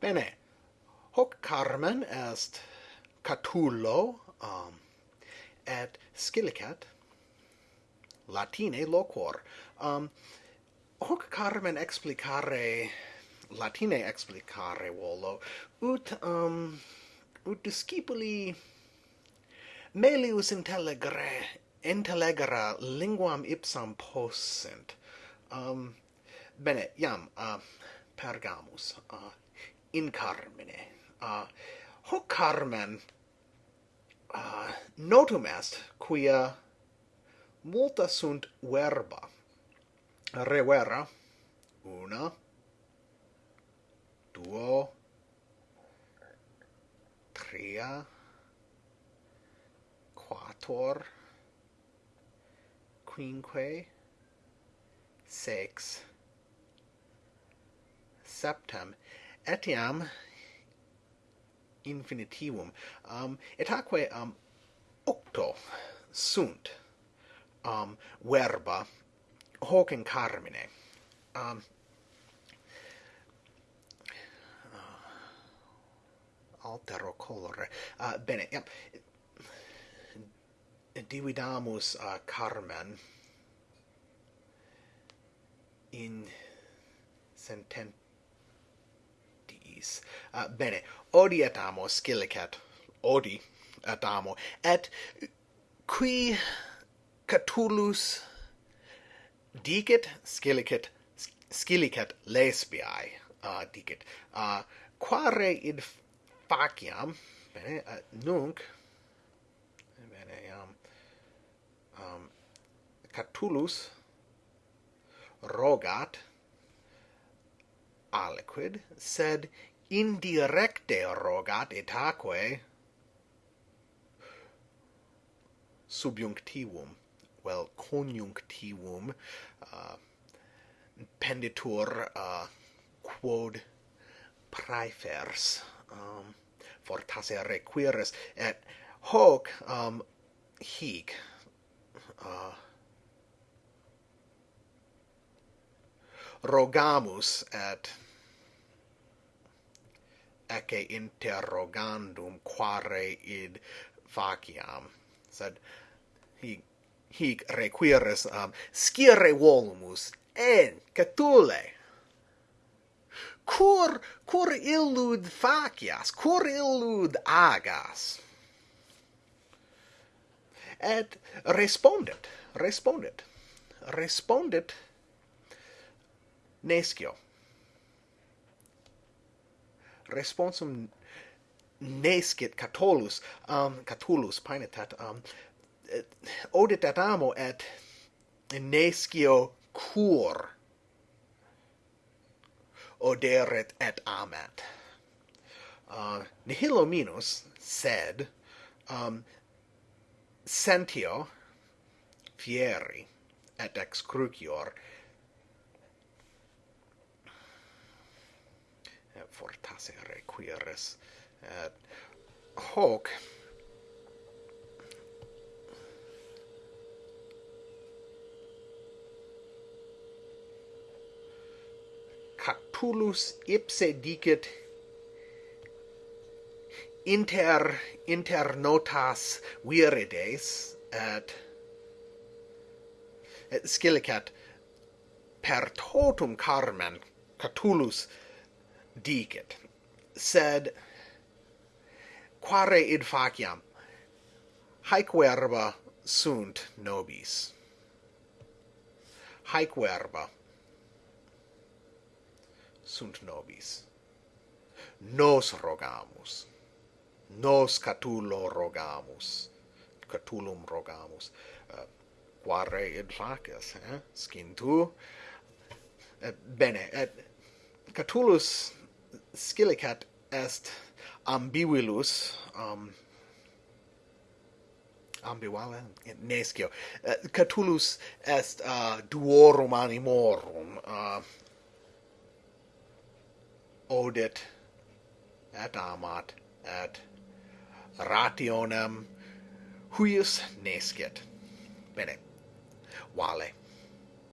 Bene. Hoc carmen est Catullo um, et Scilicet Latine loquor. Um, hoc carmen explicare Latine explicare volo ut um, ut discipuli melius intellegere intelligera linguam ipsam possent um bene iam uh, pergamus uh, in carmine. Ah, uh, hoc carmen. Uh, notum est quia multa sunt verba. Revera una duo tria quator quinque sex septem etiam infinitivum. Um etaque um octo sunt um verba hoc in carmine. Um uh, altero colore. Uh, bene yep. Dividamus uh, carmen in senten diris. Uh, bene, odi et amo, scilicet, odi et amo, et qui Catulus dicit, scilicet, scilicet lesbiae, ah, uh, dicit, uh, ah, quare id faciam, bene, uh, nunc, bene, um, um, Catulus rogat aliquid, sed indirecte rogat etaque subjunctivum, well, conjunctivum, uh, penditur uh, quod praefers, um, fortasse requiris, et hoc um, hic, uh, rogamus et ecce interrogandum quare id faciam. Sed hic hic requiris um, scire volumus. En catule cur cur illud facias? Cur illud agas? Et respondet respondet respondet nescio responsum nescit Catullus, um Catullus, paenetat um eh, et, amo et nescio cur oderet et amet. Uh, nihilo minus sed um sentio fieri et excrucior fortasse requiris. Et hoc Catullus ipse dicit inter inter notas virides et, et scilicet per totum carmen Catullus dicit sed quare id faciam? Haec verba sunt nobis. Haec verba sunt nobis. Nos rogamus. Nos catulo rogamus. Catulum rogamus. Uh, quare id faces eh skin tu? Uh, bene et uh, catulus scilicet est ambivilus um ambivale nescio uh, eh, catulus est uh, duorum animorum uh, odit et amat et rationem huius nescit bene. Vale.